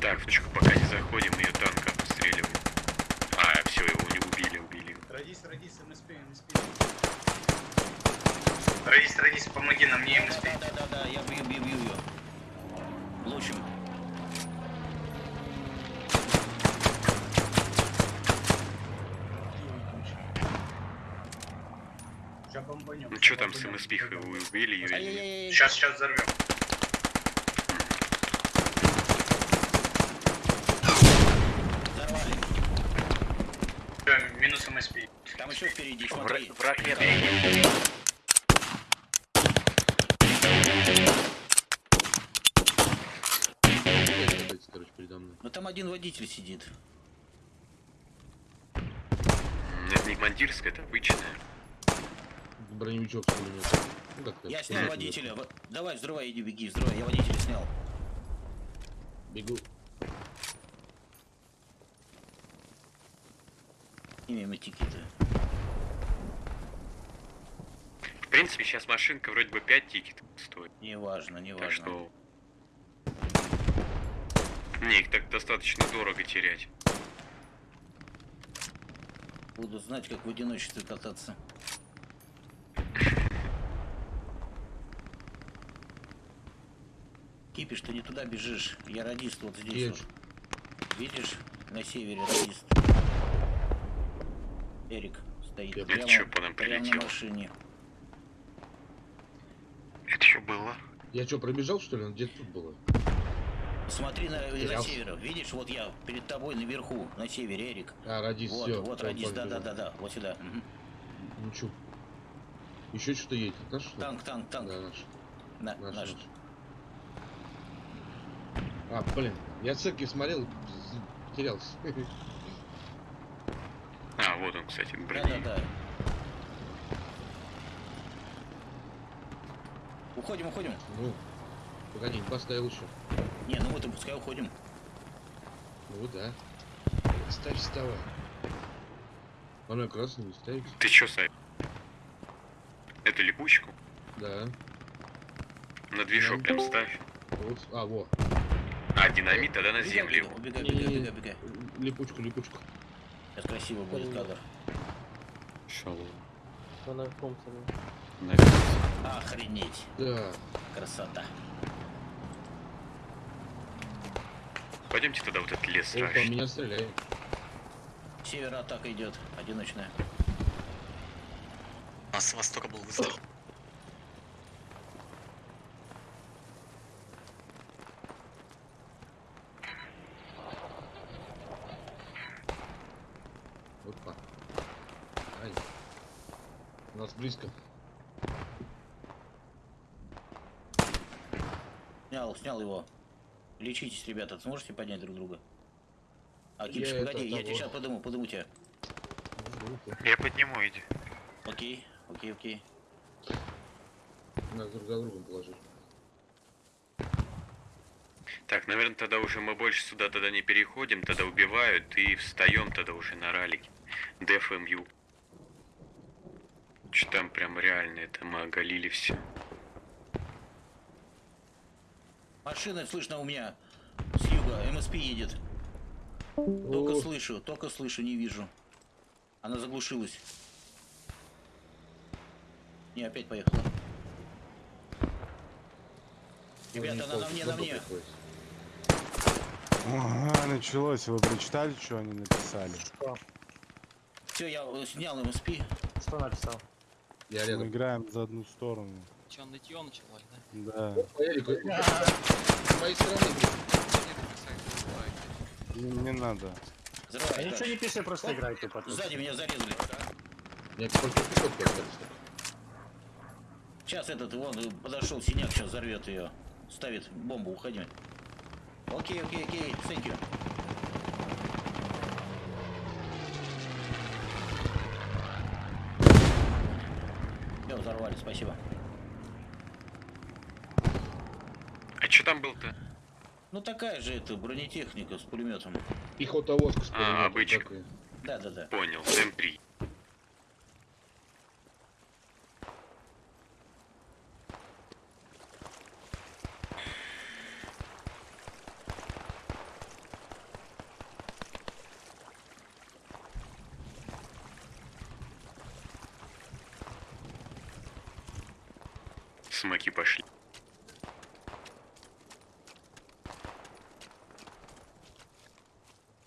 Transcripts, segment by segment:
Так, пока не заходим, ее танк обстреливаем. А, все, его не убили, убили. его. Радис, радис, МСП, МСП. Радис, радис, помоги нам, не МСП. Да, да, да, да, я бью, бью, бью ее. Бомбанем. Ну что там с МСП вы убили ее или нет? Ай-яй-яй. Сейчас, сейчас взорвем. Взорвали. МСП. Там еще впереди, смотри. Враг короче, передо мной. Ну там один водитель сидит. Это не командирская, это обычная. Броневичок с пулеметом. Ну, как Я снял водителя. Во- Давай, взрывай, иди, беги, взрывай. Я водителя снял. Бегу. Имя Матикита. В принципе, сейчас машинка вроде бы 5 тикетов стоит. Неважно, неважно. Так что... Не, их так достаточно дорого терять. Буду знать, как в одиночестве кататься. Кипиш, ты не туда бежишь. Я радист вот здесь Едь. вот. Видишь? На севере радист. Эрик стоит. Это прямо, чё по нам прямо на прилетело? машине. Это что было? Я что, пробежал, что ли? Где-то тут было. Смотри на, на Терялся. север. Видишь, вот я перед тобой наверху, на севере, Эрик. А, радис, Вот, все. вот радист, да, да, да, да, вот сюда. Мгм. Ну чё? Еще что-то едет. Наш, что? Танк, танк, танк. Да, наш. На, Наш, наш. наш. А, блин, я церкви смотрел, терялся. Вот он, кстати, Да, брони. да, да. Уходим, уходим. Ну, погоди, не поставил еще. Не, ну вот и пускай уходим. Ну да. Ставь, вставай. Оно красный не ставить. Ты чё, Сай? Это липучку? Да. На движок прям ставь. Вот. А, во. А динамит тогда на землю. Убегай, убегай, убегай, убегай. Липучку, липучку. Сейчас красиво будет кадр. Шалом. Она в Томпсоне. Охренеть. Да. Красота. Пойдемте тогда вот этот лес Опа, страшный. меня стреляет. Север атака идет. Одиночная. А с востока был выстрел. Опа. Ай. У нас близко. Снял, снял его. Лечитесь, ребята. Сможете поднять друг друга? А, Я Кипиш, погоди, я того. тебе сейчас подыму, подыму тебя. Я подниму, иди. Окей, окей, окей. Нас друг за другом положить. Так, наверное, тогда уже мы больше сюда тогда не переходим, тогда убивают и встаем тогда уже на ралике. ДФМЮ. Что там прям реально, это мы оголили все. Машина слышно у меня. С юга. МСП едет. Только О, слышу, только слышу, не вижу. Она заглушилась. Не, опять поехала. Ребята, она на мне, на мне. Ага, началось. Вы прочитали, что они написали? Что? Все, я э, снял МСП. Что написал? Я Мы рядом. играем за одну сторону. Че, нытье началось, да? Да. По Эрику. С моей стороны. Не, не надо. Да Взрывай. ничего не пиши, просто играй тупо. Сзади меня зарезали. Я пехотку остался. Сейчас этот вон подошел синяк, сейчас взорвет ее. Ставит бомбу, уходи. Окей, окей, окей, thank you. Все, взорвали, спасибо. А что там был-то? Ну такая же это бронетехника с пулеметом. Пехота воск с А, пулеметом обычно. такой. Да, да, да. Понял, М3. Смоки пошли.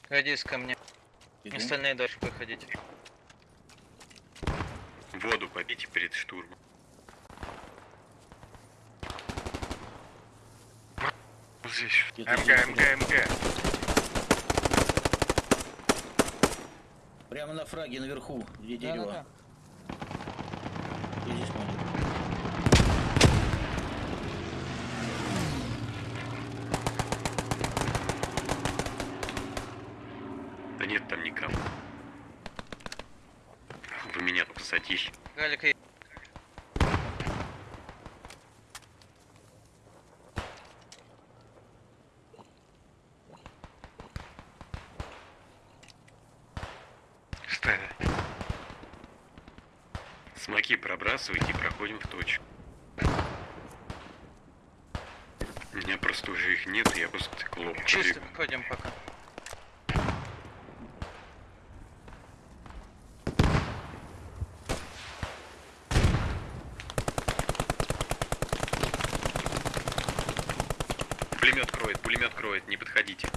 Радис ко мне. Иду. Остальные дальше выходите. Воду попейте перед штурмом. Здесь. МГ. МГ, МГ. Прямо на фраге наверху, где дерево. Где здесь командир? Да нет там никого. Посадили. Галик. Смоки пробрасывайте и проходим в точку. У меня просто уже их нет, я просто так лоб чисто ходим пока. Пулемет кроет, пулемет кроет, не подходите.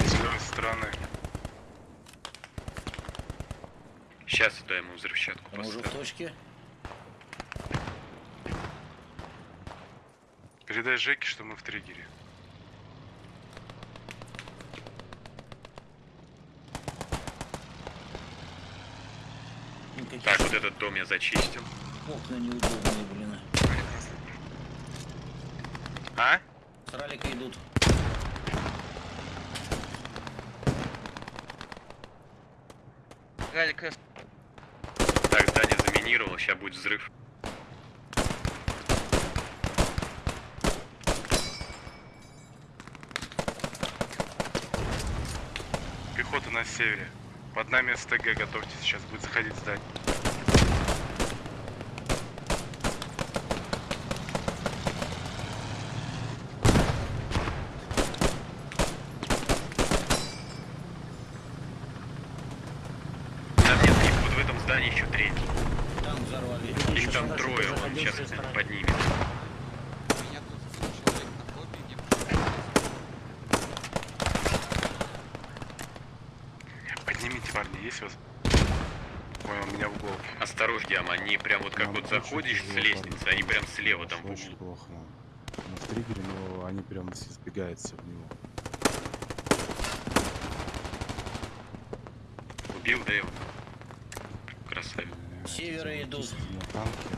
С левой стороны. Сейчас туда ему взрывчатку Мы уже в точке. Передай Жеке, что мы в триггере. Никаких Так, вот этот дом я зачистил. окна неудобные, блин. А? С ралика идут. Галик, э, Так, здание заминировал, сейчас будет взрыв. Пехота на севере. Под нами СТГ, готовьтесь, сейчас будет заходить здание. Там нет, их вот в этом здании еще третий. Там взорвали. Их там Дальше трое, он заходил сейчас с той стороны. поднимет. У меня тут человек на копии, не Поднимите, парни, есть вас? Понял, меня в голову. Осторожно, Диам, они прям вот как Нам вот заходишь с лестницы, они прям слева там в Очень углу. плохо. Мы в триггере, но они прям избегаются в него. Убил, да его? Красавец. Э, севера идут. автоматические На танке.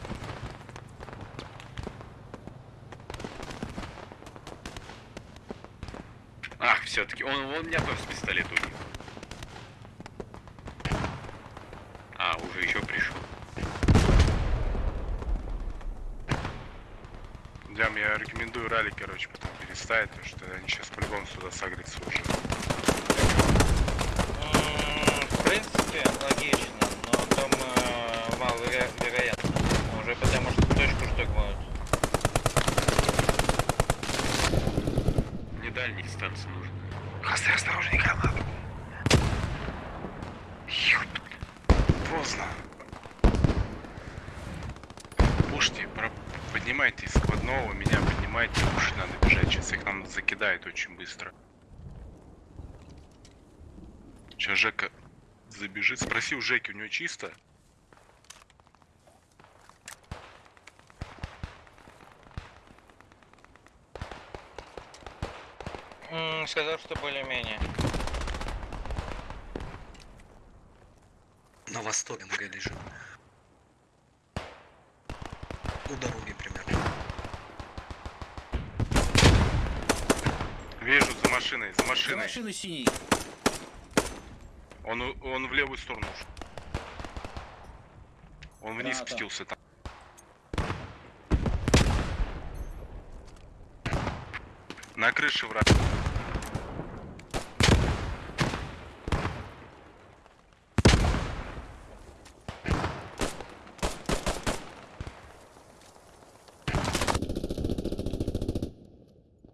Ах, все-таки, он, он меня тоже с пистолета убил. А, уже еще пришел. Дям, я рекомендую ралли, короче, потом переставить, потому что они сейчас по-любому сюда сагрятся уже. в принципе, логично, но там э, мало веро- вероятно. Уже потому что точку штурмуют. Мне дальние дистанции нужны. Хасты, осторожней, гранату. Поздно. Пушьте, про- поднимайте из складного, меня поднимайте, пушить надо бежать, сейчас их нам закидает очень быстро. Сейчас Жека забежит, спроси у Жеки, у него чисто? М, сказал, что более-менее. На востоке МГ лежит. У дороги примерно. Вижу, за машиной, за За машиной. машиной синий. Он, у- он в левую сторону ушел. Он вниз Граната. спустился там. На крыше враг.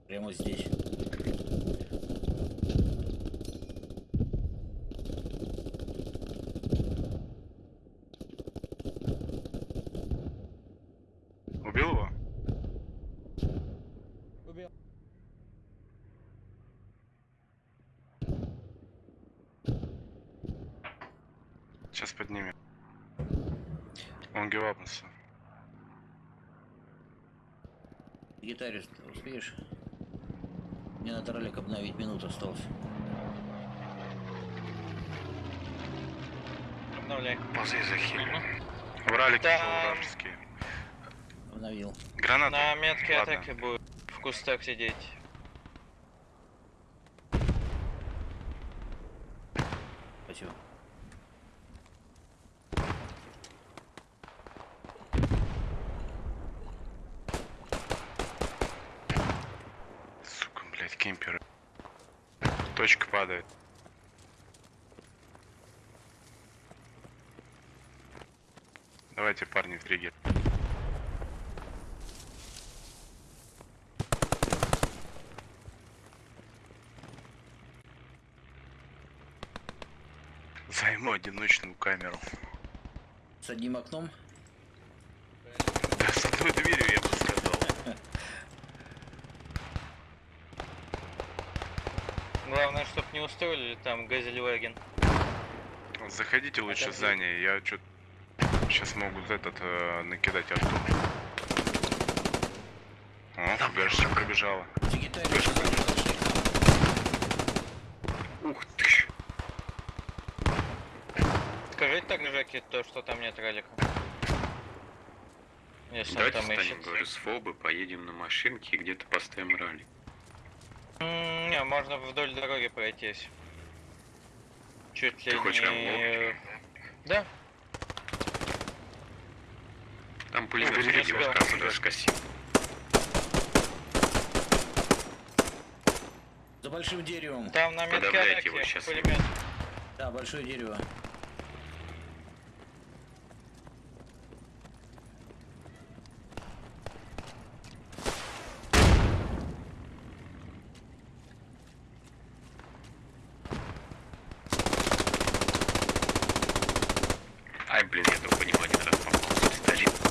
Прямо здесь. Убил его? Убил. Сейчас поднимем. Он гивапнулся. Гитарист, успеешь? Мне надо ролик обновить, минута осталось. Обновляй. Ползи за хиль. Вралик Да. ушел вражеские. Обновил. Граната. На метке Ладно. атаки будет в кустах сидеть. Спасибо. Сука, блядь, кемперы. Точка падает. Давайте, парни, триггер. Займу одиночную камеру. С одним окном? Да, с одной дверью, я бы сказал. Главное, чтоб не устроили там Газельваген. Заходите лучше Отойди. в здание, я что сейчас могут этот э, накидать арту. О, фугашечка пробежала. Ух ты ж. Скажите так, Жеки, то, что там нет ралика. Если Давайте там встанем, ищет. говорю, с фобы, поедем на машинке и где-то поставим ралли. М, Не, можно вдоль дороги пройтись. Чуть ли Ты хочешь не... Да, Там пулемет вас как даже скосил. За большим деревом. там на метке его щас. пулемет. Да, большое дерево. Ай, блин, я только не один раз попал с пистолета.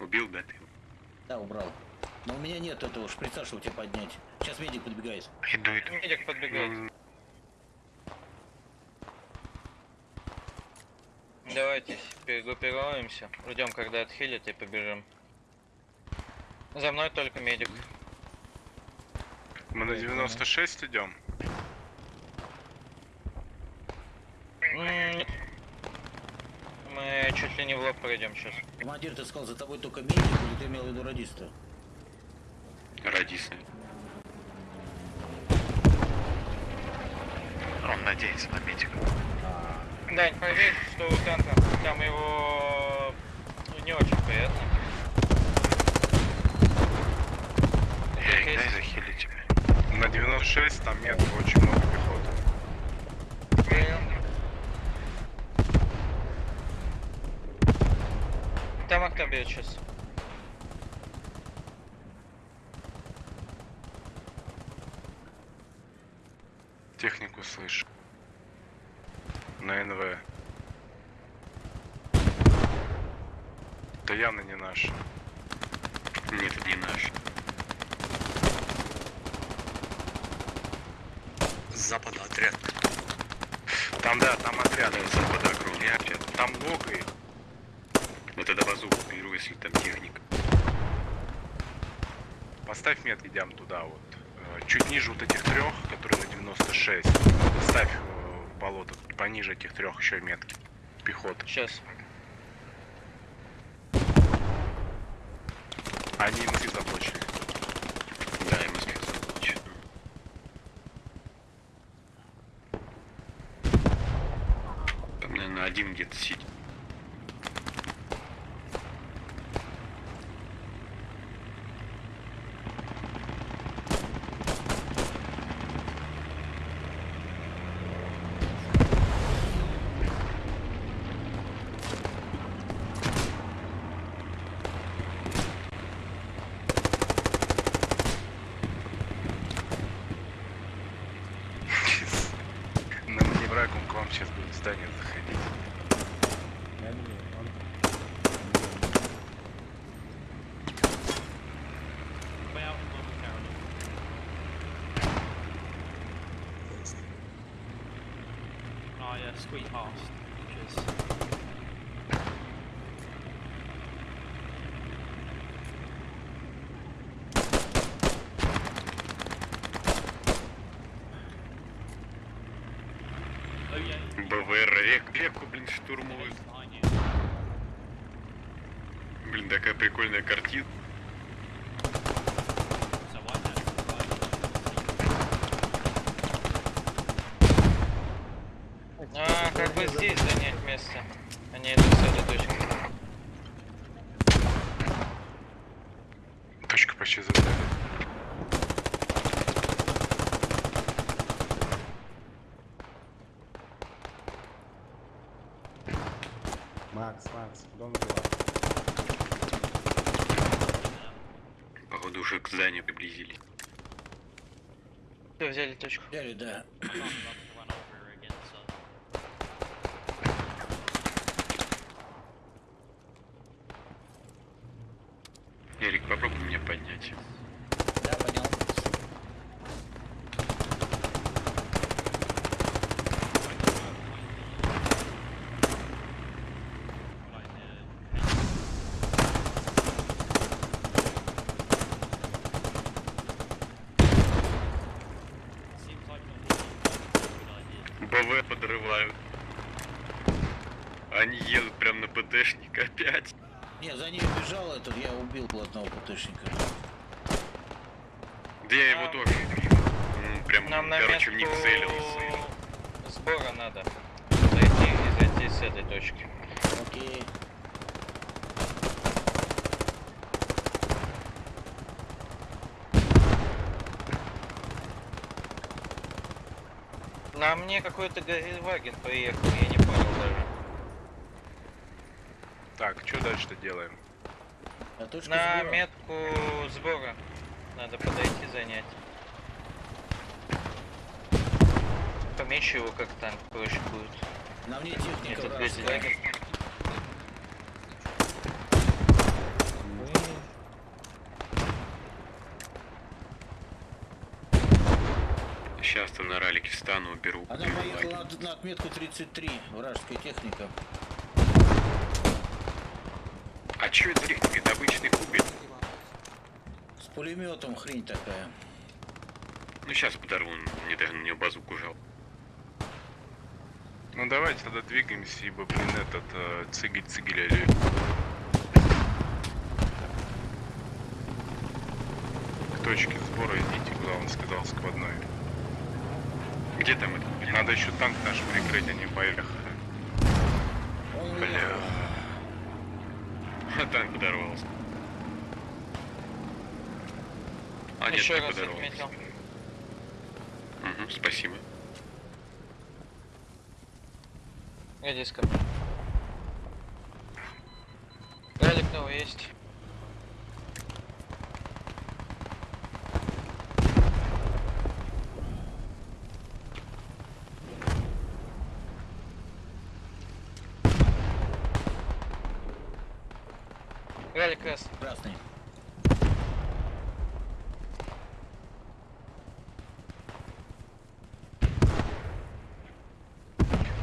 Убил, да, ты? Да, убрал. Но у меня нет этого шприца, чтобы тебя поднять. Сейчас медик подбегает. Иду, иду. Медик подбегает. Давайте перегруппируемся. Ждем, когда отхилит и побежим. За мной только медик. Мы на 96 идем. Мы чуть ли не в лоб пройдем сейчас. Командир, ты сказал, за тобой только медик, или ты имел в виду радиста? Радисы. Он надеется на медика. Дань, проверь, что у танка. Там его не очень приятно. Эй, дай захилить тебя. На 96 там метр, очень много пехоты. Принял. Там бьет сейчас. Технику слышу. На НВ. Это явно не наш. Нет, это не наш. С запада отряд. Там, да, там отряд. С запада огромный отряд. Там много их. Ну тогда базуку беру, если там техника. Поставь метки, идем туда вот. Чуть ниже вот этих трех, которые на 96. Ставь э, болото. Пониже этих трех еще метки. Пехота. Сейчас. Они МС заблочили. Да, Москве заблочен. Там, наверное, один где-то сидит. На маневраком к вам сейчас будет в здание заходить. Is Oh yeah, БВР рек, реку, блин, штурмуют. Блин, такая прикольная картина. So I had А, как бы здесь занять место. Они идут с этой точки. Точка почти задали. Макс, Макс, дом дела. Походу уже к зданию приблизились. Взяли точку. Взяли, да. Эрик, попробуй меня поднять. Да, понял. За ней бежал этот, я убил одного ПТшника. Да я его тоже прям, Нам на короче, в них целился. сбора надо. Зайти и зайти с этой точки. Окей. На мне какой-то Газельваген поехал, я не понял даже. Так, что дальше-то делаем? А точка На сбора. метку сбора надо подойти занять. Помечу его как танк, проще будет. На мне техника Этот. Сейчас там на ралике встану, уберу. Она поехала на, на отметку 33, вражеская техника. Чё это техника? Это обычный кубик. С пулеметом хрень такая. Ну сейчас подорву, мне даже на нее базуку жал. Ну давайте тогда двигаемся, ибо, блин, этот э, цигель или К точке сбора идите, куда он сказал, складной. Где там этот? блин? Надо еще танк наш прикрыть, а не поехали. Бля. уехал. А танк подорвался. А, нет, Еще не подорвался. отметил. Мгм, спасибо. Иди ко мне. Галик новый есть. Галик раз. Красный.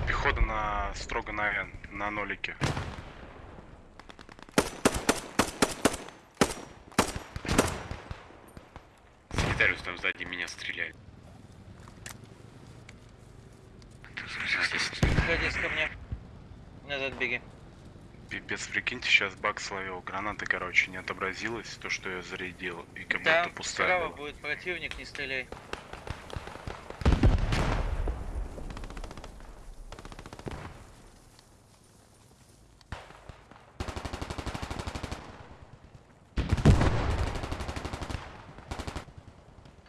Пехота на строго на N, на нолике. Секретариус там сзади меня стреляет. Садись ко мне. Назад беги. Пипец, прикиньте, сейчас бак словил. Граната, короче, не отобразилась, то, что я зарядил, и как Там будто пустая справа была. будет противник, не стреляй.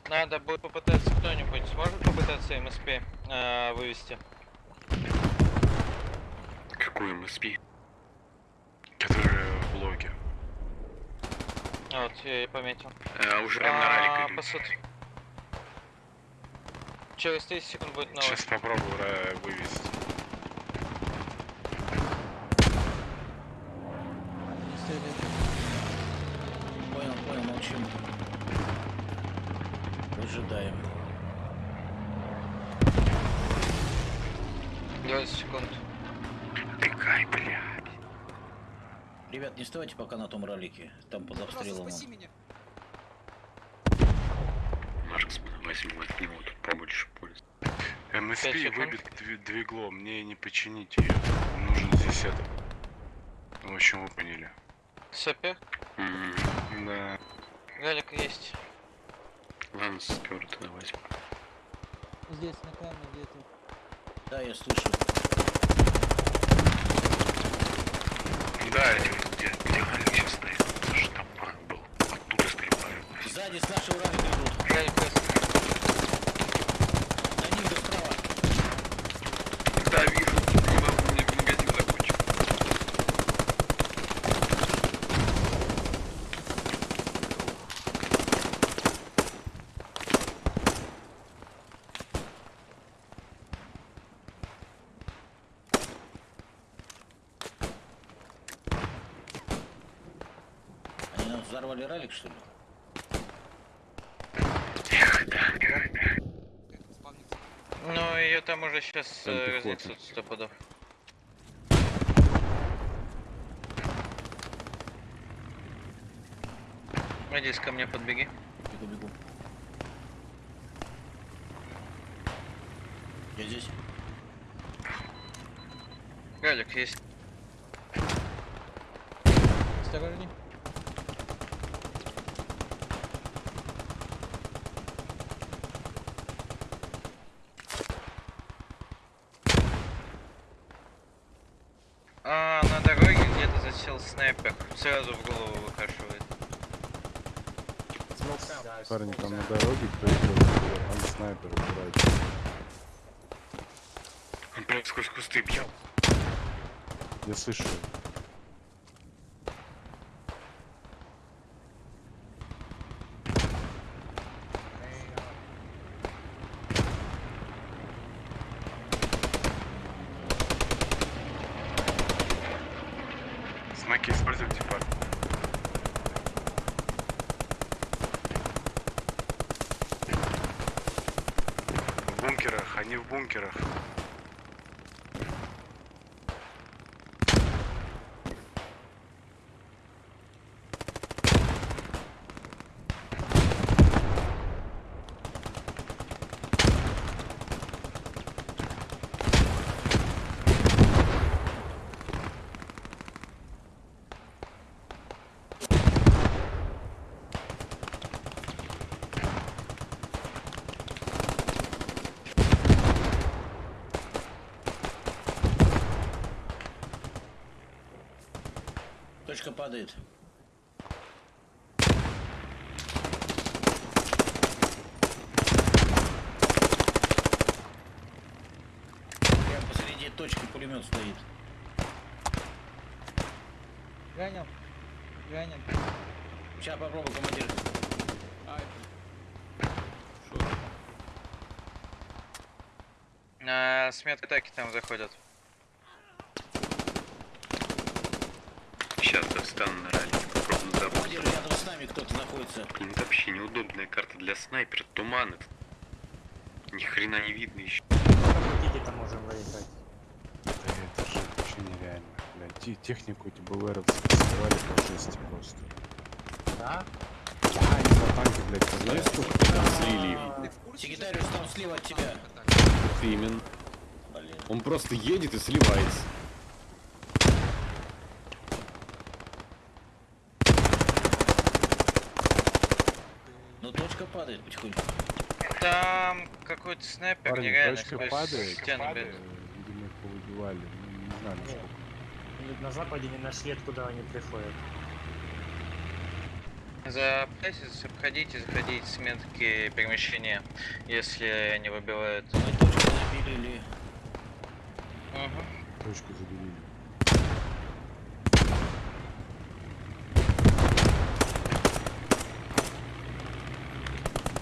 Надо будет попытаться кто-нибудь сможет попытаться МСП э, вывести. Какой МСП? Которые в блоке. Вот, я и пометил. А, уже прям на А, ралик посуд. Через 30 секунд будет новый. Сейчас попробую э, вывести. Понял, понял, молчим. Выжидаем. 20 секунд. Тыкай, бля. Ребят, не вставайте пока на том ралике. Там под обстрелом. он. меня. Марксман возьму от него тут побольше пользы. МСП выбит дви- двигло, мне не починить ее. Нужен здесь это. В общем, вы поняли. Сапер. М, Да. Галик есть. Ладно, спер тогда возьму. Здесь на камне где-то. Да, я слышу. Да, Где, где Галик сейчас стоит? Это же там был. Оттуда стреляют. Сзади с нашего ралика идут. Галик есть. На них да справа. Да, вижу. Не могу, мне магазин закончил. Они нам взорвали ралик, что ли? Спавнится. Ну, ее там уже сейчас Там э, разнесут сто пудов. Надеюсь, ко мне подбеги. Бегу, бегу. Я здесь. Галик есть. Осторожней. А, на дороге засел снайпер. Сразу в голову выкашивает. Парни, там на дороге кто идет, там снайпер убирает. Он прям сквозь кусты бьет. Я слышу. Смоки используйте, парни. В бункерах, они в бункерах. Точка падает. Прям посреди точки пулемет стоит. Ранил. Ранил. Сейчас попробуй, командир. А, с медатаки там заходят. Ралике, попробую забыть. Командир, рядом с нами кто-то находится. Блин, это вообще неудобная карта для снайпера. Туман этот. Ни хрена не видно еще. Да это же вообще нереально. Блядь, те- технику эти БЛРовцы сливали по жести просто. Да? Да, они на танке, блядь, Знаешь, сколько ты там слили? Там слева от тебя. Именно. Блин. Он просто едет и сливается. Ну точка падает потихоньку. Там какой-то снайпер Парни, нереально точка сквозь падает. стену бежит. Видимо, их повыбивали. Ну, не знаю, насколько. На западе не нашли, откуда они приходят. Запаситесь, обходите, заходите с метки перемещения, если они выбивают. Мы точку забили. Угу. Точку забили.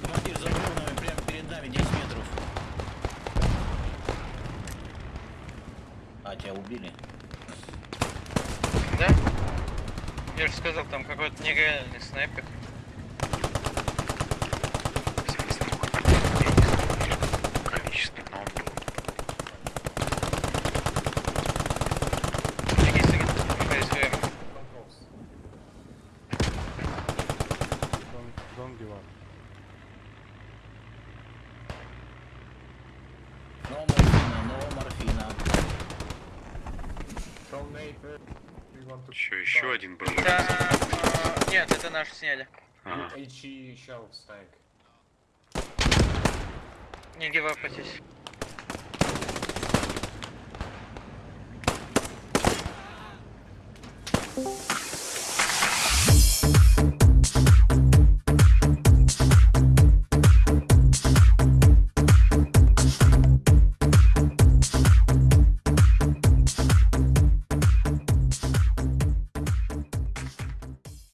Командир за дронами прямо перед нами 10 метров. А, тебя убили? Да? Я же сказал, там какой-то нереальный снайпер. Количество, но он был. Еще один был. нет, сняли. Ага. Не гивапайтесь. Ага.